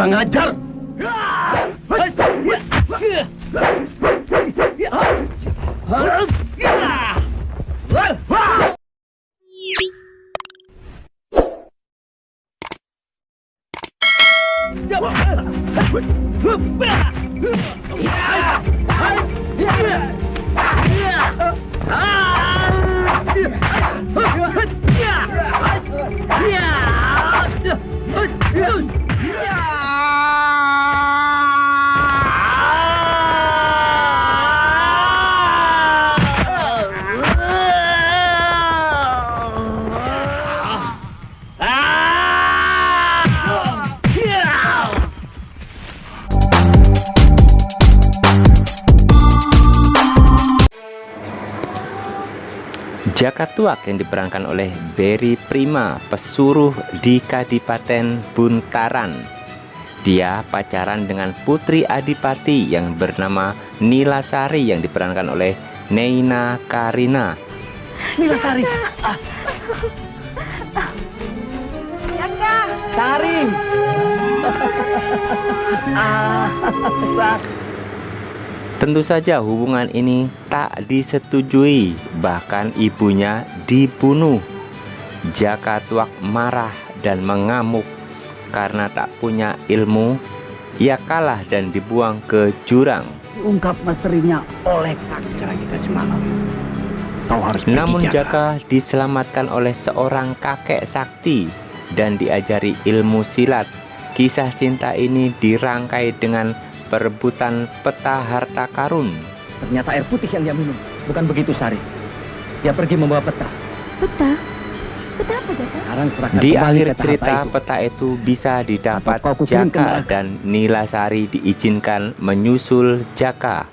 Pengajar! Jaka Tuak yang diperankan oleh Berry Prima, pesuruh di Kadipaten Buntaran. Dia pacaran dengan putri Adipati yang bernama Nilasari yang diperankan oleh Neina Karina. Nilasari! Jaka, Sari! ah, Tentu saja hubungan ini tak disetujui, bahkan ibunya dibunuh. Jaka Tuak marah dan mengamuk karena tak punya ilmu. Ia kalah dan dibuang ke jurang. Ungkap misterinya oleh kakak kita semalam. Kau harus pergi, Namun Jaka diselamatkan oleh seorang kakek sakti dan diajari ilmu silat. Kisah cinta ini dirangkai dengan perebutan peta harta karun. Ternyata air putih yang dia minum. Bukan begitu, Sari. Dia pergi membawa peta. peta. Peta apa Jaka? Di akhir peta cerita harta itu. peta itu bisa didapat Jaka dan Nilasari diizinkan menyusul Jaka